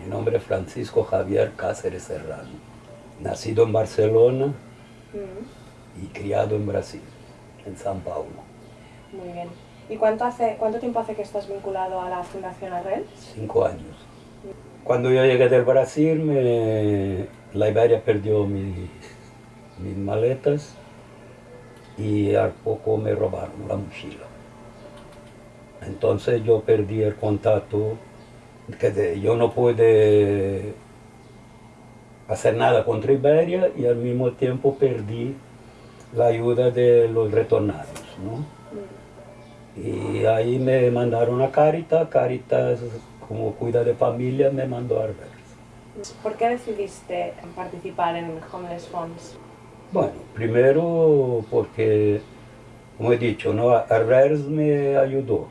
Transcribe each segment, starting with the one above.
Mi nombre es Francisco Javier Cáceres Serrano, nacido en Barcelona Mm, y criado en Brasil, en San Paulo. Muy bien. ¿Y cuánto, hace, cuánto tiempo hace que estás vinculado a la Fundación Arrel? Cinco años. Cuando yo llegué del Brasil, me- la Iberia perdió mi- mis maletas y al poco me robaron la mochila. Entonces yo perdí el contacto, que yo no pude hacer nada contra Iberia y al mismo tiempo perdí la ayuda de los retornados. ¿no? Y ahí me mandaron a Caritas, Caritas como cuida de familia me mandó a Arvers. ¿Por qué decidiste participar en Homeless Funds? Bueno, primero porque, como he dicho, ¿no? Arvers me ayudó.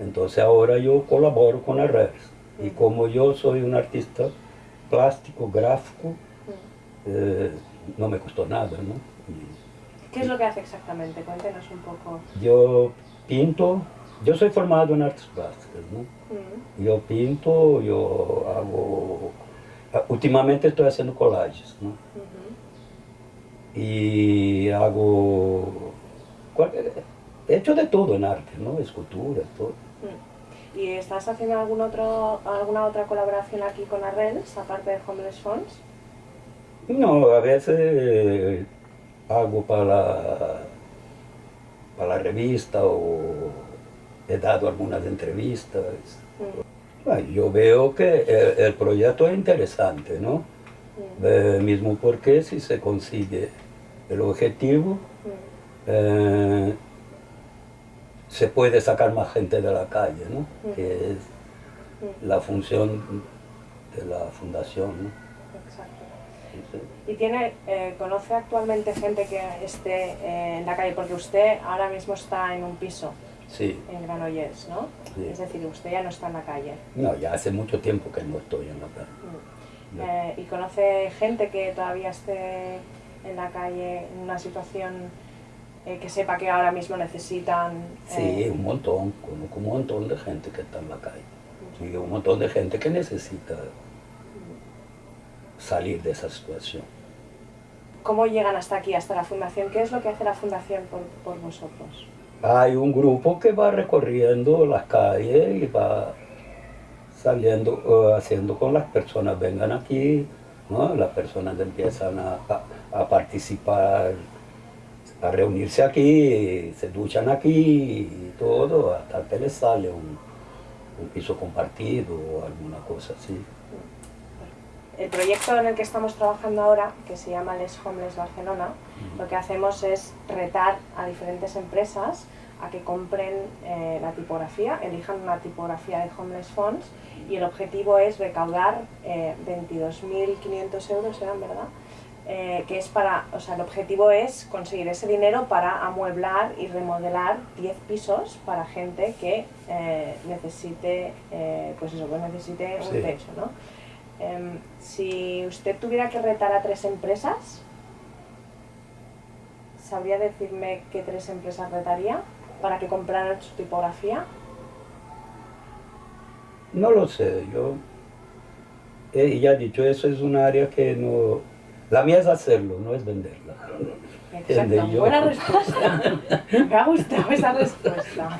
Entonces ahora yo colaboro con Arvers. Y Ujú. como yo soy un artista plástico, gráfico, Mm. eh, no me costó nada, ¿no? Y- ¿Qué es lo que hace exactamente? Cuéntenos un poco. Yo pinto, yo soy formado en artes plásticas, ¿no? Mm, Yo pinto, yo hago... Últimamente estoy haciendo collages, ¿no? Y hago... cualquier- He hecho de todo en arte, ¿no? Escultura, todo. Mm. ¿Y estás haciendo algún otro, alguna otra colaboración aquí con Arrels, aparte de Homeless Funds? No, a veces eh, hago para la, para la revista o he dado algunas entrevistas. Mm, Ay, Yo veo que el, el proyecto es interesante, ¿no? mm, Eh, mismo porque si se consigue el objetivo, mm. eh, se puede sacar más gente de la calle, ¿no? Ujú. Que es Mm, la función de la fundación, ¿no? Exacto. Sí. ¿Y tiene, eh, conoce actualmente gente que esté eh, en la calle? Porque usted ahora mismo está en un piso Sí, en Granollers, ¿no? Sí. Es decir, usted ya no está en la calle. no, ya hace mucho tiempo que no estoy en la calle. Mm. Eh, ¿Y conoce gente que todavía esté en la calle en una situación eh, que sepa que ahora mismo necesitan? Sí, eh, un montón, conozco un montón de gente que está en la calle. Y un montón de gente que necesita salir de esa situación. ¿Cómo llegan hasta aquí, hasta la fundación? ¿Qué es lo que hace la fundación por, por vosotros? Hay un grupo que va recorriendo las calles y va saliendo, eh, haciendo con las personas vengan aquí, ¿no? las personas empiezan a, a- a participar, a reunirse aquí, se duchan aquí y todo, hasta que les sale un, un piso compartido o alguna cosa así. El proyecto en el que estamos trabajando ahora, que se llama Les Homeless Barcelona, lo que hacemos es retar a diferentes empresas a que compren eh, la tipografía, elijan una tipografía de Homeless Funds y el objetivo es recaudar eh, 22.500 euros, ¿eran verdad? Eh, que es para, o sea, el objetivo es conseguir ese dinero para amueblar y remodelar 10 pisos para gente que eh, necesite, eh, pues eso, que necesite un techo, ¿no? Em, si usted tuviera que retar a tres empresas, ¿sabría decirme qué tres empresas retaría para que compraran su tipografía? No lo sé, yo eh, ya he dicho, eso es un área que no... La mía es hacerlo, no es venderla. Exacto, buena respuesta. Me ha gustado esa respuesta.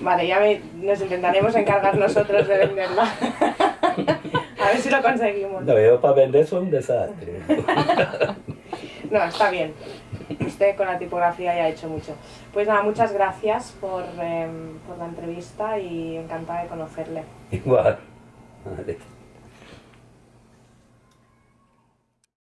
Vale, ya me- nos intentaremos encargar nosotros de venderla. A ver si lo conseguimos. No, yo para vender soy un desastre. No, está bien. Usted con la tipografía ya ha hecho mucho. Pues nada, muchas gracias por, em, por la entrevista y encantada de conocerle. Igual. Vale.